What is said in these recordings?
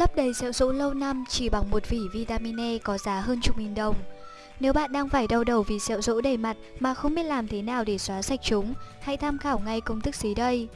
Lấp đầy sẹo rỗ lâu năm chỉ bằng một vỉ vitamin E có giá hơn chục nghìn đồng. Nếu bạn đang phải đau đầu vì sẹo rỗ đầy mặt mà không biết làm thế nào để xóa sạch chúng, hãy tham khảo ngay công thức dưới đây.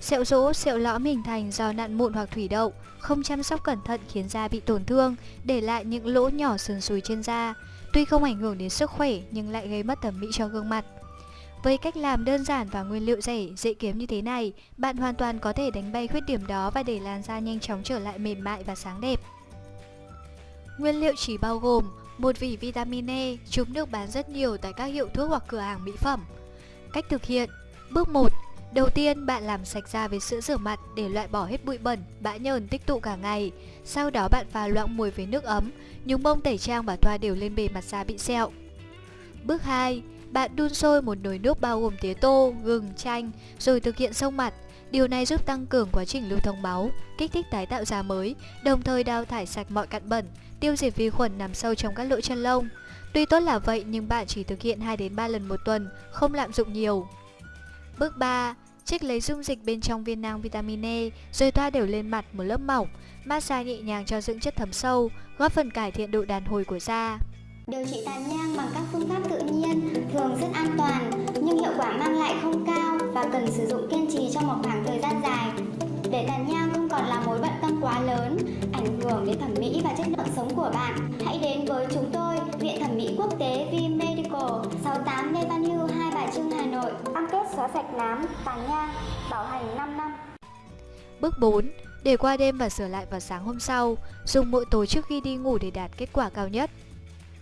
Sẹo rỗ, sẹo lõm hình thành do nặn mụn hoặc thủy đậu, không chăm sóc cẩn thận khiến da bị tổn thương, để lại những lỗ nhỏ sườn sùi trên da. Tuy không ảnh hưởng đến sức khỏe nhưng lại gây mất thẩm mỹ cho gương mặt. Với cách làm đơn giản và nguyên liệu rẻ, dễ kiếm như thế này, bạn hoàn toàn có thể đánh bay khuyết điểm đó và để làn da nhanh chóng trở lại mềm mại và sáng đẹp. Nguyên liệu chỉ bao gồm một vỉ vitamin E, chúng được bán rất nhiều tại các hiệu thuốc hoặc cửa hàng mỹ phẩm. Cách thực hiện Bước 1. Đầu tiên, bạn làm sạch da với sữa rửa mặt để loại bỏ hết bụi bẩn, bã nhờn tích tụ cả ngày. Sau đó bạn pha loãng mùi với nước ấm, nhúng bông tẩy trang và thoa đều lên bề mặt da bị sẹo. Bước 2. Bạn đun sôi một nồi nước bao gồm tía tô, gừng, chanh rồi thực hiện sông mặt. Điều này giúp tăng cường quá trình lưu thông máu, kích thích tái tạo da mới, đồng thời đào thải sạch mọi cặn bẩn, tiêu diệt vi khuẩn nằm sâu trong các lỗ chân lông. Tuy tốt là vậy nhưng bạn chỉ thực hiện 2 đến 3 lần một tuần, không lạm dụng nhiều. Bước 3. Trích lấy dung dịch bên trong viên nang vitamin E rồi thoa đều lên mặt một lớp mỏng, massage nhẹ nhàng cho dưỡng chất thấm sâu, góp phần cải thiện độ đàn hồi của da. Điều trị tàn nhang bằng các phương pháp tự nhiên thường rất an toàn nhưng hiệu quả mang lại không cao và cần sử dụng kiên trì trong một khoảng thời gian dài. Để tàn nhang không còn là mối bận tâm quá lớn, ảnh hưởng đến thẩm mỹ và chất lượng sống của bạn, hãy đến với chúng tôi, Viện Thẩm mỹ Quốc tế V Medical, 68 Lê Văn Hưu, Hai Bà Trưng, Hà Nội. Cam kết xóa sạch nám, tàn nhang, bảo hành 5 năm. Bước 4. Để qua đêm và sửa lại vào sáng hôm sau, dùng mỗi tối trước khi đi ngủ để đạt kết quả cao nhất.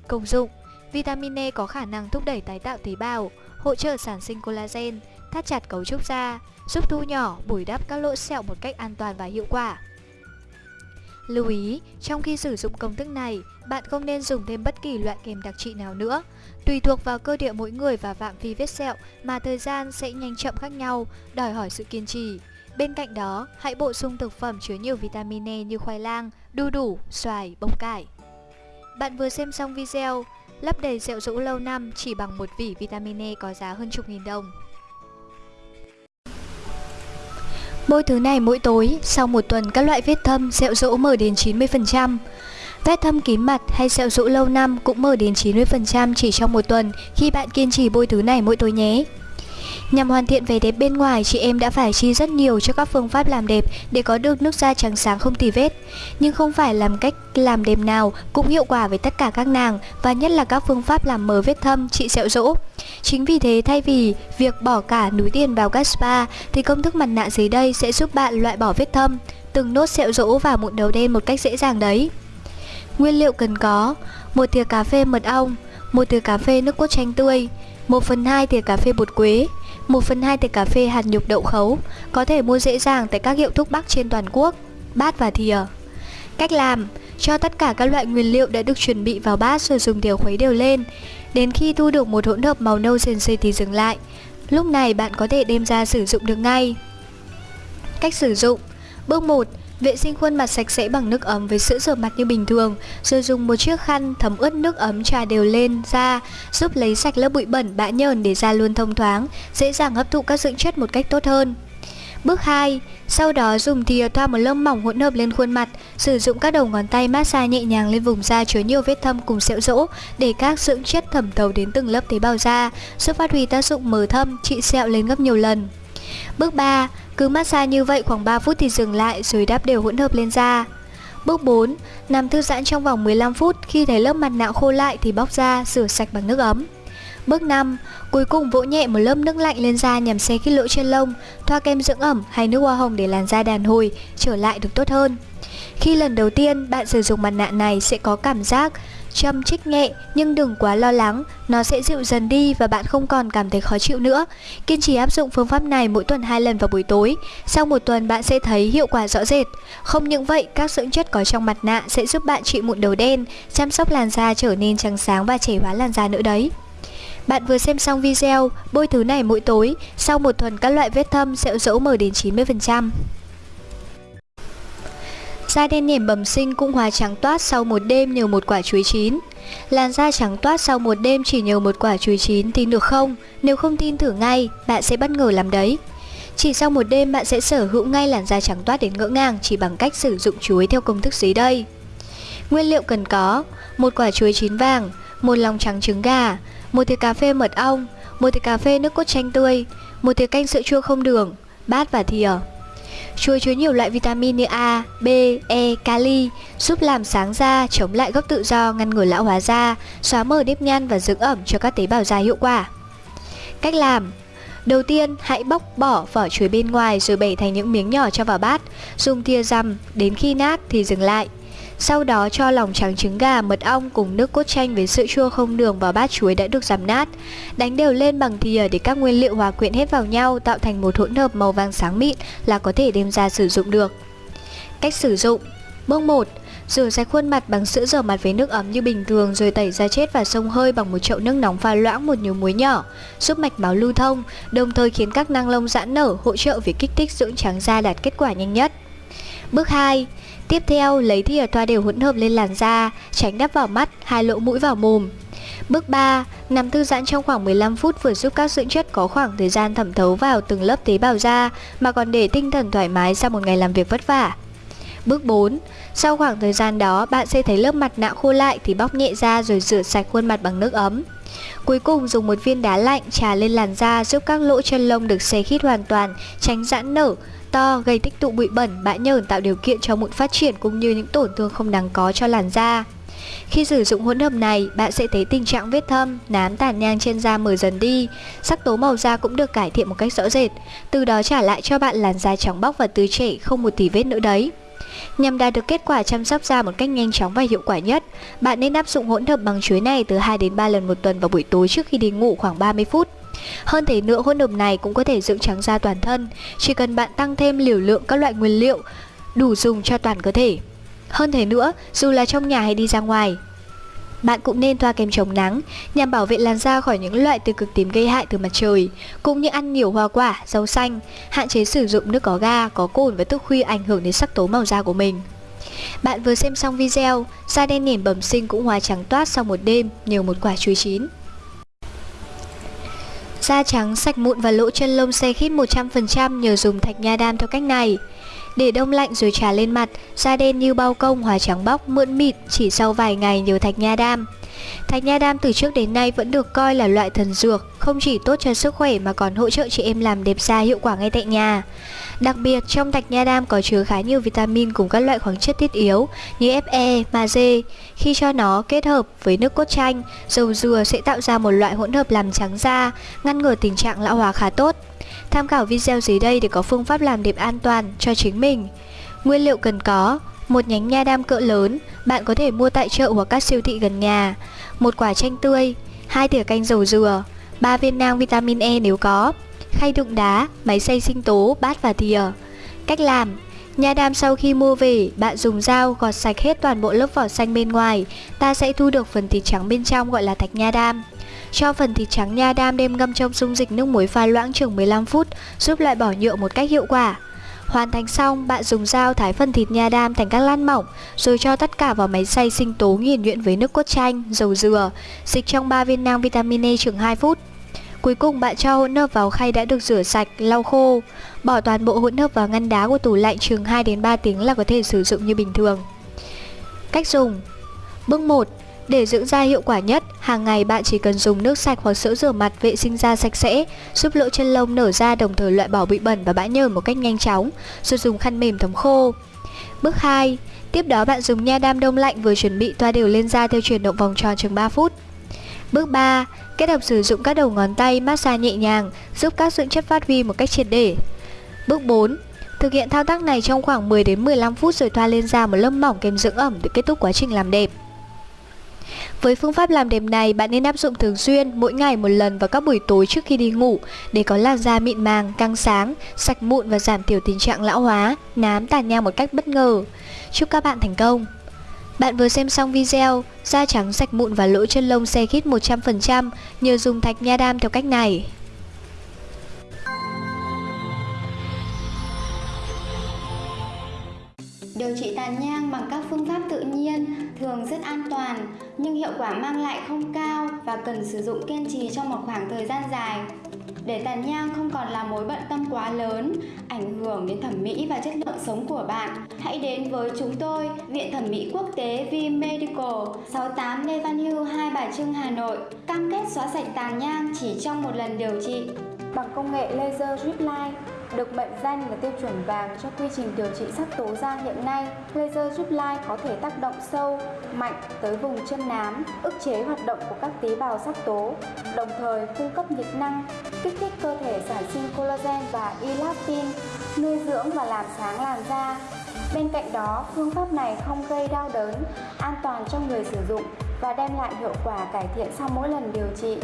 Công dụng Vitamin E có khả năng thúc đẩy tái tạo tế bào, hỗ trợ sản sinh collagen, thắt chặt cấu trúc da, giúp thu nhỏ, bồi đắp các lỗ sẹo một cách an toàn và hiệu quả. Lưu ý, trong khi sử dụng công thức này, bạn không nên dùng thêm bất kỳ loại kem đặc trị nào nữa. Tùy thuộc vào cơ địa mỗi người và phạm vi vết sẹo mà thời gian sẽ nhanh chậm khác nhau, đòi hỏi sự kiên trì. Bên cạnh đó, hãy bổ sung thực phẩm chứa nhiều vitamin E như khoai lang, đu đủ, xoài, bông cải. Bạn vừa xem xong video, lấp đầy rượu rũ lâu năm chỉ bằng một vỉ vitamin E có giá hơn chục nghìn đồng. Bôi thứ này mỗi tối, sau một tuần các loại vết thâm, sẹo rỗ mở đến 90%. Vết thâm kín mặt hay sẹo rỗ lâu năm cũng mở đến 90% chỉ trong một tuần khi bạn kiên trì bôi thứ này mỗi tối nhé. Nhằm hoàn thiện vẻ đẹp bên ngoài, chị em đã phải chi rất nhiều cho các phương pháp làm đẹp để có được nước da trắng sáng không tì vết. Nhưng không phải làm cách làm đẹp nào cũng hiệu quả với tất cả các nàng và nhất là các phương pháp làm mờ vết thâm, trị sẹo rỗ. Chính vì thế thay vì việc bỏ cả núi tiền vào các spa thì công thức mặt nạ dưới đây sẽ giúp bạn loại bỏ vết thâm, từng nốt sẹo rỗ và mụn đầu đen một cách dễ dàng đấy. Nguyên liệu cần có một thìa cà phê mật ong, một thìa cà phê nước cốt chanh tươi, 1 phần 2 thìa cà phê bột quế, 1 phần 2 thìa cà phê hạt nhục đậu khấu, có thể mua dễ dàng tại các hiệu thuốc bắc trên toàn quốc, bát và thìa. Cách làm, cho tất cả các loại nguyên liệu đã được chuẩn bị vào bát rồi dùng thìa khuấy đều lên. Đến khi thu được một hỗn hợp màu nâu sền sệt thì dừng lại. Lúc này bạn có thể đem ra sử dụng được ngay. Cách sử dụng Bước 1 Vệ sinh khuôn mặt sạch sẽ bằng nước ấm với sữa rửa mặt như bình thường, rồi dùng một chiếc khăn thấm ướt nước ấm trà đều lên da, giúp lấy sạch lớp bụi bẩn bã nhờn để da luôn thông thoáng, dễ dàng hấp thụ các dưỡng chất một cách tốt hơn. Bước 2. Sau đó dùng thìa thoa một lớp mỏng hỗn hợp lên khuôn mặt, sử dụng các đầu ngón tay massage nhẹ nhàng lên vùng da chứa nhiều vết thâm cùng sẹo rỗ để các dưỡng chất thẩm thấu đến từng lớp tế bào da, giúp phát huy tác dụng mờ thâm, trị sẹo lên gấp nhiều lần. Bước 3. Cứ massage như vậy khoảng 3 phút thì dừng lại rồi đắp đều hỗn hợp lên da. Bước 4. Nằm thư giãn trong vòng 15 phút, khi thấy lớp mặt nạ khô lại thì bóc ra, rửa sạch bằng nước ấm. Bước 5. Cuối cùng vỗ nhẹ một lớp nước lạnh lên da nhằm xe khít lỗ chân lông, thoa kem dưỡng ẩm hay nước hoa hồng để làn da đàn hồi, trở lại được tốt hơn. Khi lần đầu tiên bạn sử dụng mặt nạ này sẽ có cảm giác châm chích nhẹ nhưng đừng quá lo lắng, nó sẽ dịu dần đi và bạn không còn cảm thấy khó chịu nữa. Kiên trì áp dụng phương pháp này mỗi tuần 2 lần vào buổi tối. Sau một tuần bạn sẽ thấy hiệu quả rõ rệt. Không những vậy, các dưỡng chất có trong mặt nạ sẽ giúp bạn trị mụn đầu đen, chăm sóc làn da trở nên trắng sáng và trẻ hóa làn da nữa đấy. Bạn vừa xem xong video, bôi thứ này mỗi tối, sau một tuần các loại vết thâm sẽ dỗ mở đến 90%. Da đen nhẻm bẩm sinh cũng hóa trắng toát sau một đêm nhờ một quả chuối chín. Làn da trắng toát sau một đêm chỉ nhờ một quả chuối chín tin được không? Nếu không tin thử ngay, bạn sẽ bất ngờ làm đấy. Chỉ sau một đêm bạn sẽ sở hữu ngay làn da trắng toát đến ngỡ ngàng chỉ bằng cách sử dụng chuối theo công thức dưới đây. Nguyên liệu cần có: một quả chuối chín vàng, một lòng trắng trứng gà, một thìa cà phê mật ong, một thìa cà phê nước cốt chanh tươi, một thìa canh sữa chua không đường, bát và thìa. Chuối chứa nhiều loại vitamin như A, B, E, kali, giúp làm sáng da, chống lại gốc tự do, ngăn ngừa lão hóa da, xóa mờ nếp nhăn và dưỡng ẩm cho các tế bào da hiệu quả. Cách làm Đầu tiên, hãy bóc bỏ vỏ chuối bên ngoài rồi bẻ thành những miếng nhỏ cho vào bát, dùng thìa rằm, đến khi nát thì dừng lại. Sau đó cho lòng trắng trứng gà, mật ong cùng nước cốt chanh với sữa chua không đường vào bát chuối đã được giảm nát. Đánh đều lên bằng thìa để các nguyên liệu hòa quyện hết vào nhau tạo thành một hỗn hợp màu vàng sáng mịn là có thể đem ra sử dụng được. Cách sử dụng Bước 1 Rửa sạch khuôn mặt bằng sữa rửa mặt với nước ấm như bình thường rồi tẩy da chết và sông hơi bằng một chậu nước nóng pha loãng một nhiều muối nhỏ, giúp mạch máu lưu thông, đồng thời khiến các năng lông giãn nở, hỗ trợ việc kích thích dưỡng trắng da đạt kết quả nhanh nhất. Bước 2. Tiếp theo, lấy thìa thoa đều hỗn hợp lên làn da, tránh đắp vào mắt, hai lỗ mũi vào mồm. Bước 3. Nằm thư giãn trong khoảng 15 phút vừa giúp các dưỡng chất có khoảng thời gian thẩm thấu vào từng lớp tế bào da mà còn để tinh thần thoải mái sau một ngày làm việc vất vả. Bước 4. Sau khoảng thời gian đó, bạn sẽ thấy lớp mặt nạ khô lại thì bóc nhẹ ra rồi rửa sạch khuôn mặt bằng nước ấm. Cuối cùng dùng một viên đá lạnh trà lên làn da giúp các lỗ chân lông được xe khít hoàn toàn, tránh giãn nở, to gây tích tụ bụi bẩn, bã nhờn tạo điều kiện cho mụn phát triển cũng như những tổn thương không đáng có cho làn da. Khi sử dụng hỗn hợp này, bạn sẽ thấy tình trạng vết thâm, nám tàn nhang trên da mờ dần đi, sắc tố màu da cũng được cải thiện một cách rõ rệt, từ đó trả lại cho bạn làn da trắng bóc và tươi trẻ không một tí vết nữa đấy. Nhằm đạt được kết quả chăm sóc da một cách nhanh chóng và hiệu quả nhất, bạn nên áp dụng hỗn hợp bằng chuối này từ 2 đến 3 lần một tuần vào buổi tối trước khi đi ngủ khoảng 30 phút. Hơn thế nữa, hỗn hợp này cũng có thể dưỡng trắng da toàn thân, chỉ cần bạn tăng thêm liều lượng các loại nguyên liệu đủ dùng cho toàn cơ thể. Hơn thế nữa, dù là trong nhà hay đi ra ngoài, bạn cũng nên thoa kem chống nắng nhằm bảo vệ làn da khỏi những loại tiêu cực tím gây hại từ mặt trời, cũng như ăn nhiều hoa quả, rau xanh, hạn chế sử dụng nước có ga, có cồn và thức khuya ảnh hưởng đến sắc tố màu da của mình. Bạn vừa xem xong video, da đen nền bẩm sinh cũng hóa trắng toát sau một đêm nhờ một quả chuối chín. Da trắng, sạch mụn và lỗ chân lông xe khít 100% nhờ dùng thạch nha đam theo cách này. Để đông lạnh rồi trà lên mặt, da đen như bao công hóa trắng bóc mượn mịt chỉ sau vài ngày nhờ thạch nha đam. Thạch nha đam từ trước đến nay vẫn được coi là loại thần dược, không chỉ tốt cho sức khỏe mà còn hỗ trợ chị em làm đẹp da hiệu quả ngay tại nhà. Đặc biệt trong thạch nha đam có chứa khá nhiều vitamin cùng các loại khoáng chất thiết yếu như Fe, magie. Khi cho nó kết hợp với nước cốt chanh, dầu dừa sẽ tạo ra một loại hỗn hợp làm trắng da, ngăn ngừa tình trạng lão hóa khá tốt. Tham khảo video dưới đây để có phương pháp làm đẹp an toàn cho chính mình. Nguyên liệu cần có một nhánh nha đam cỡ lớn, bạn có thể mua tại chợ hoặc các siêu thị gần nhà, một quả chanh tươi, hai thìa canh dầu dừa, 3 viên nang vitamin E nếu có, khay đựng đá, máy xay sinh tố, bát và thìa. Cách làm Nha đam sau khi mua về, bạn dùng dao gọt sạch hết toàn bộ lớp vỏ xanh bên ngoài, ta sẽ thu được phần thịt trắng bên trong gọi là thạch nha đam. Cho phần thịt trắng nha đam đem ngâm trong dung dịch nước muối pha loãng chừng 15 phút, giúp loại bỏ nhựa một cách hiệu quả. Hoàn thành xong, bạn dùng dao thái phần thịt nha đam thành các lát mỏng, rồi cho tất cả vào máy xay sinh tố nghiền nhuyễn với nước cốt chanh, dầu dừa, dịch trong 3 viên nang vitamin E chừng 2 phút. Cuối cùng bạn cho hỗn hợp vào khay đã được rửa sạch, lau khô. Bỏ toàn bộ hỗn hợp vào ngăn đá của tủ lạnh chừng 2 đến 3 tiếng là có thể sử dụng như bình thường. Cách dùng Bước 1 để dưỡng da hiệu quả nhất, hàng ngày bạn chỉ cần dùng nước sạch hoặc sữa rửa mặt vệ sinh da sạch sẽ, giúp lỗ chân lông nở ra đồng thời loại bỏ bụi bẩn và bã nhờn một cách nhanh chóng, rồi dùng khăn mềm thấm khô. Bước 2. Tiếp đó bạn dùng nha đam đông lạnh vừa chuẩn bị thoa đều lên da theo chuyển động vòng tròn chừng 3 phút. Bước 3. Kết hợp sử dụng các đầu ngón tay massage nhẹ nhàng, giúp các dưỡng chất phát huy một cách triệt để. Bước 4. Thực hiện thao tác này trong khoảng 10 đến 15 phút rồi thoa lên da một lớp mỏng kèm dưỡng ẩm để kết thúc quá trình làm đẹp. Với phương pháp làm đẹp này, bạn nên áp dụng thường xuyên, mỗi ngày một lần vào các buổi tối trước khi đi ngủ để có làn da mịn màng, căng sáng, sạch mụn và giảm thiểu tình trạng lão hóa, nám tàn nhang một cách bất ngờ. Chúc các bạn thành công! Bạn vừa xem xong video, da trắng sạch mụn và lỗ chân lông xe khít 100% nhờ dùng thạch nha đam theo cách này. Điều trị tàn nhang thường rất an toàn nhưng hiệu quả mang lại không cao và cần sử dụng kiên trì trong một khoảng thời gian dài. để tàn nhang không còn là mối bận tâm quá lớn, ảnh hưởng đến thẩm mỹ và chất lượng sống của bạn, hãy đến với chúng tôi, Viện Thẩm mỹ Quốc tế V Medical, 68 Lê Văn Hưu, Hai Bà Trưng, Hà Nội, cam kết xóa sạch tàn nhang chỉ trong một lần điều trị. Bằng công nghệ laser drip line, được mệnh danh là tiêu chuẩn vàng cho quy trình điều trị sắc tố da hiện nay, laser giúp lai có thể tác động sâu, mạnh tới vùng chân nám, ức chế hoạt động của các tế bào sắc tố, đồng thời cung cấp nhiệt năng, kích thích cơ thể sản sinh collagen và elastin, nuôi dưỡng và làm sáng làn da. Bên cạnh đó, phương pháp này không gây đau đớn, an toàn cho người sử dụng và đem lại hiệu quả cải thiện sau mỗi lần điều trị.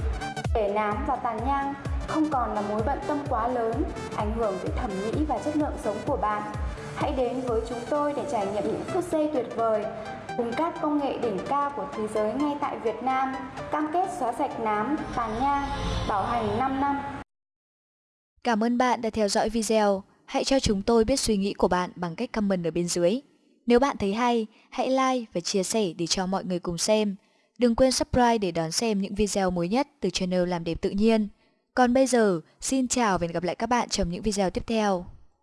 Để nám và tàn nhang không còn là mối bận tâm quá lớn, ảnh hưởng tới thẩm mỹ và chất lượng sống của bạn. Hãy đến với chúng tôi để trải nghiệm những phút giây tuyệt vời cùng các công nghệ đỉnh cao của thế giới ngay tại Việt Nam, cam kết xóa sạch nám, tàn nhang, bảo hành 5 năm. Cảm ơn bạn đã theo dõi video. Hãy cho chúng tôi biết suy nghĩ của bạn bằng cách comment ở bên dưới. Nếu bạn thấy hay, hãy like và chia sẻ để cho mọi người cùng xem. Đừng quên subscribe để đón xem những video mới nhất từ channel Làm đẹp tự nhiên. Còn bây giờ, xin chào và hẹn gặp lại các bạn trong những video tiếp theo.